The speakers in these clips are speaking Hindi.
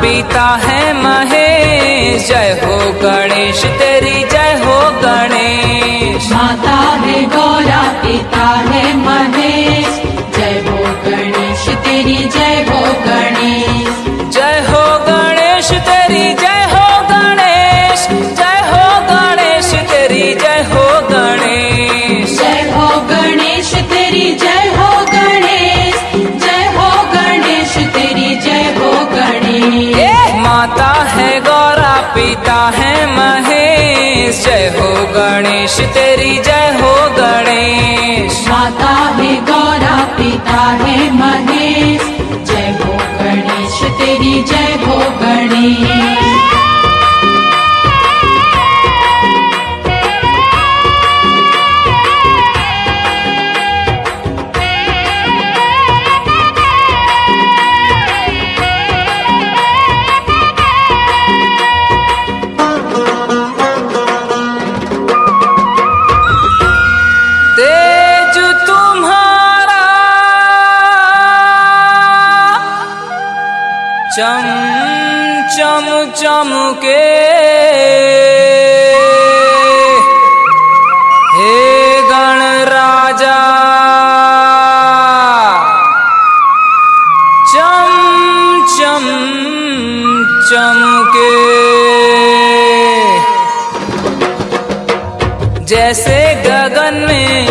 पिता है महेश। जय हो गणेश, तेरी जय हो गणेश। माता है गौरा, पिता है महेश। तेरी जय हो गणेश। माता है गौरा, पिता है महेश। जय हो गणेश, तेरी जय हो गणेश। चम चम चम के। हे गण राजा चम चम चमके जैसे गगन में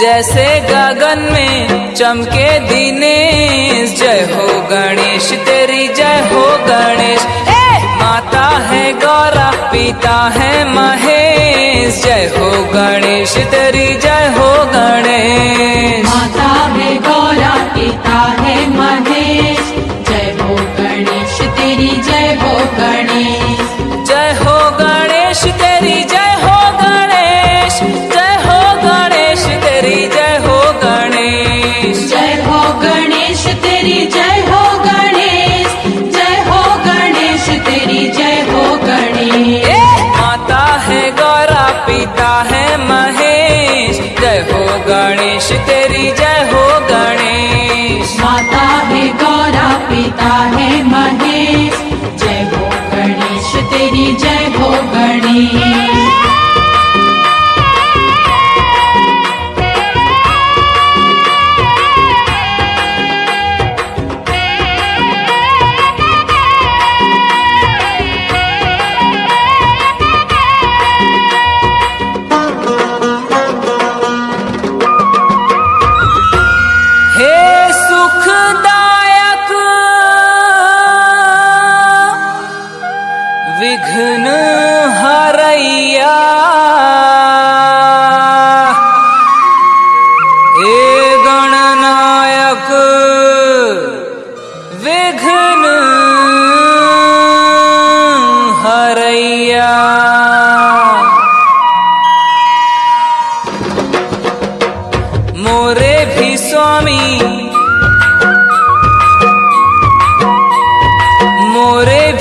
जैसे गगन में चमके दिनेश। जय हो गणेश, तेरी जय हो गणेश। माता है गौरा, पिता है महेश। जय हो गणेश, तेरी जय हो गणेश। माता है गौरा, पिता तेरी जय हो गणेश। माता है गौरा, पिता है महेश। जय हो गणेश, तेरी जय हो विघ्न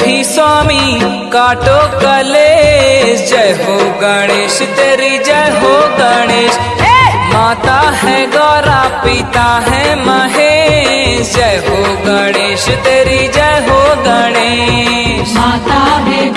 भी स्वामी काटो कलेश। जय हो गणेश तेरी जय हो गणेश। माता है गौरा पिता है महेश। जय हो गणेश तेरी जय हो गणेश। माता है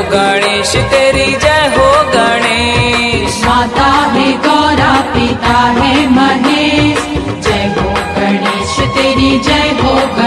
गणेश, तेरी जय हो गणेश। माता है गौरा, पिता है महेश। जय हो गणेश, तेरी जय हो गणेश